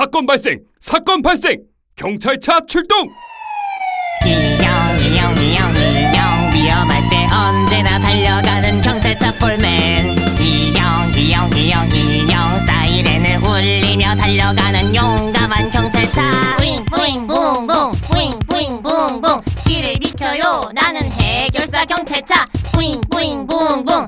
사건 발생! 사건 발생! 경찰차 출동! 이영 이영 이영 이영 위험할 때 언제나 달려가는 경찰차 폴맨 이영 이영 이영 이영 사이렌을 울리며 달려가는 용감한 경찰차 뿌잉 뿌잉 붕붕 뿌잉 뿌잉 붕붕 길을 비켜요 나는 해결사 경찰차 뿌잉 뿌잉 붕붕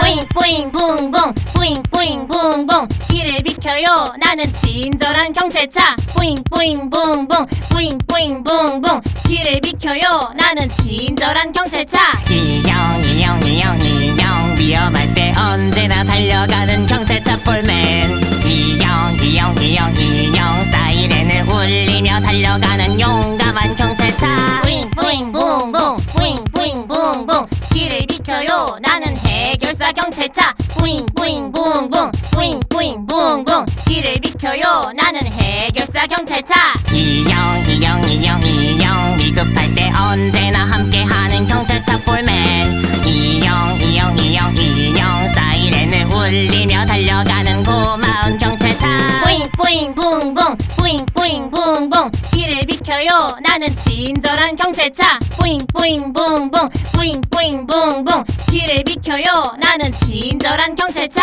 뿌잉 뿌잉 붕붕 뿌잉 뿌잉 붕붕. 길을 비켜요. 나는 친절한 경찰차. 뿌잉 뿌잉 붕붕 뿌잉 뿌잉 붕붕. 길을 비켜요. 나는 친절한 경찰차. 이영 이영 이영 이영 위험할 때 언제나 달려가는 경찰차 폴맨. 이영 이영 이영 이영 사이렌을 울리며 달려가는 용감한 경찰 비켜요. 나는 해결사 경찰차. 뿌잉 뿌잉 붕붕. 뿌잉 뿌잉 붕붕. 길을 비켜요. 나는 해결사 경찰차. 이영 이영 이영 이영. 위급할 때 언제나 함께하는 경찰차 폴맨. 이영 이영 이영 이영. 사이렌을 울리며 달려가는 고마운 경찰차. 뿌잉 뿌잉 붕붕. 뿌잉 뿌잉 붕붕. 길을 비켜요. 나는 친절한 경찰차. 뿌잉 뿌잉 붕붕. 뿌잉 뿌잉 붕붕. 길을 비켜요. 나는 친절한 경찰차